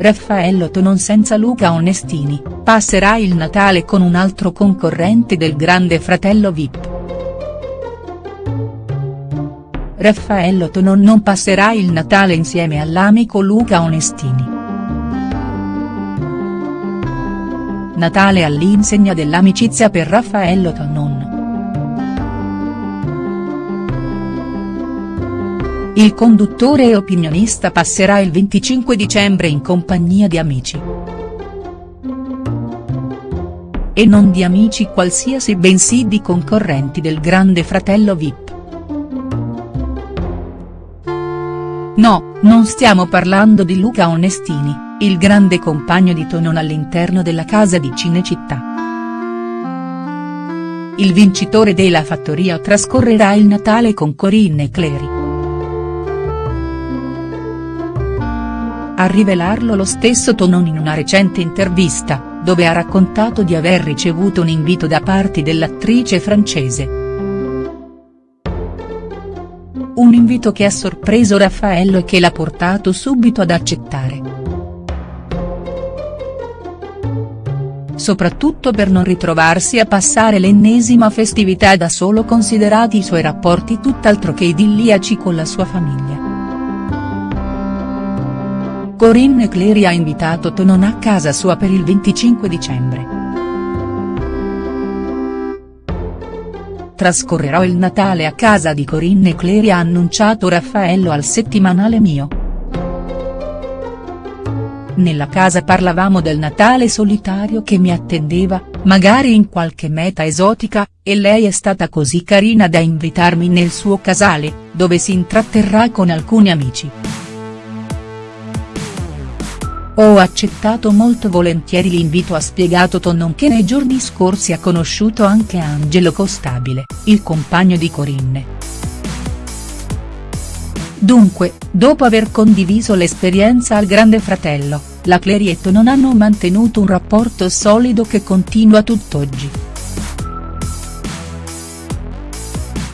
Raffaello Tonon senza Luca Onestini, passerà il Natale con un altro concorrente del grande fratello Vip. Raffaello Tonon non passerà il Natale insieme all'amico Luca Onestini. Natale all'insegna dell'amicizia per Raffaello Tonon. Il conduttore e opinionista passerà il 25 dicembre in compagnia di amici. E non di amici qualsiasi bensì di concorrenti del grande fratello Vip. No, non stiamo parlando di Luca Onestini, il grande compagno di Tonon all'interno della casa di Cinecittà. Il vincitore della fattoria trascorrerà il Natale con Corinne Clery. A rivelarlo lo stesso Tonon in una recente intervista, dove ha raccontato di aver ricevuto un invito da parte dell'attrice francese. Un invito che ha sorpreso Raffaello e che l'ha portato subito ad accettare. Soprattutto per non ritrovarsi a passare l'ennesima festività da solo considerati i suoi rapporti tutt'altro che idilliaci con la sua famiglia. Corinne Clery ha invitato Tonon a casa sua per il 25 dicembre. Trascorrerò il Natale a casa di Corinne Clery ha annunciato Raffaello al settimanale Mio. Nella casa parlavamo del Natale solitario che mi attendeva, magari in qualche meta esotica, e lei è stata così carina da invitarmi nel suo casale, dove si intratterrà con alcuni amici. Ho accettato molto volentieri l'invito ha spiegato Tonon che nei giorni scorsi ha conosciuto anche Angelo Costabile, il compagno di Corinne. Dunque, dopo aver condiviso l'esperienza al Grande Fratello, la Clery e Tonon hanno mantenuto un rapporto solido che continua tutt'oggi.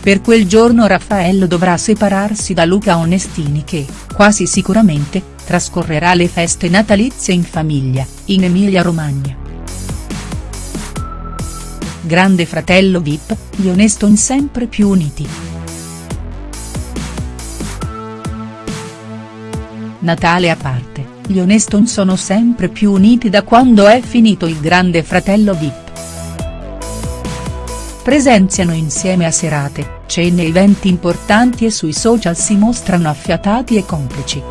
Per quel giorno Raffaello dovrà separarsi da Luca Onestini che, quasi sicuramente, trascorrerà le feste natalizie in famiglia, in Emilia-Romagna. Grande fratello Vip, gli Oneston sempre più uniti. Natale a parte, gli Oneston sono sempre più uniti da quando è finito il grande fratello Vip. Presenziano insieme a serate, cene e eventi importanti e sui social si mostrano affiatati e complici.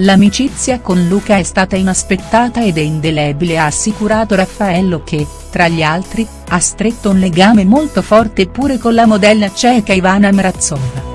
L'amicizia con Luca è stata inaspettata ed è indelebile ha assicurato Raffaello che, tra gli altri, ha stretto un legame molto forte pure con la modella ceca Ivana Mrazova.